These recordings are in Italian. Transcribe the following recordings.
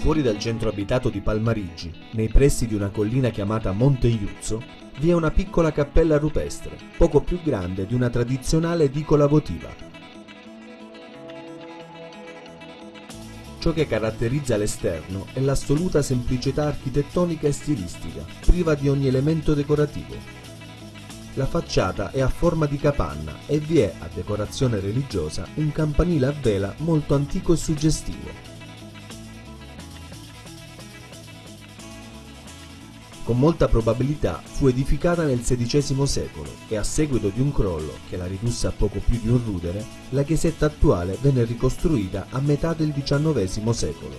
Fuori dal centro abitato di Palmarigi, nei pressi di una collina chiamata Monte Iuzzo, vi è una piccola cappella rupestre, poco più grande di una tradizionale edicola votiva. Ciò che caratterizza l'esterno è l'assoluta semplicità architettonica e stilistica, priva di ogni elemento decorativo. La facciata è a forma di capanna e vi è, a decorazione religiosa, un campanile a vela molto antico e suggestivo. Con molta probabilità fu edificata nel XVI secolo e a seguito di un crollo che la ridusse a poco più di un rudere, la chiesetta attuale venne ricostruita a metà del XIX secolo.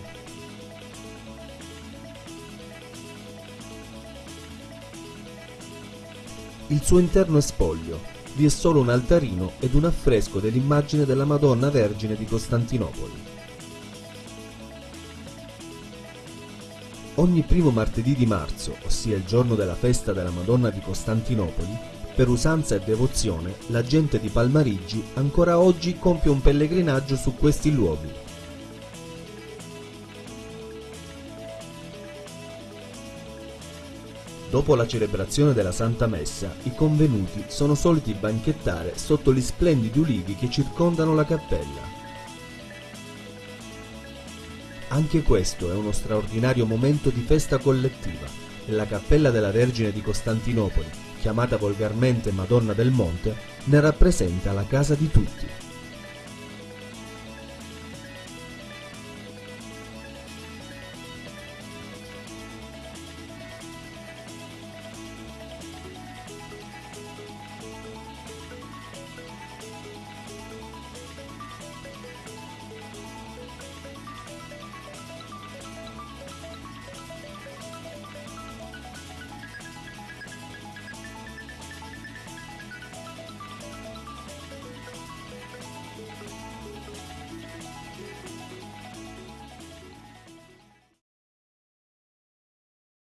Il suo interno è spoglio, vi è solo un altarino ed un affresco dell'immagine della Madonna Vergine di Costantinopoli. Ogni primo martedì di marzo, ossia il giorno della festa della Madonna di Costantinopoli, per usanza e devozione, la gente di Palmarigi ancora oggi compie un pellegrinaggio su questi luoghi. Dopo la celebrazione della Santa Messa, i convenuti sono soliti banchettare sotto gli splendidi ulivi che circondano la cappella. Anche questo è uno straordinario momento di festa collettiva e la cappella della Vergine di Costantinopoli, chiamata volgarmente Madonna del Monte, ne rappresenta la casa di tutti.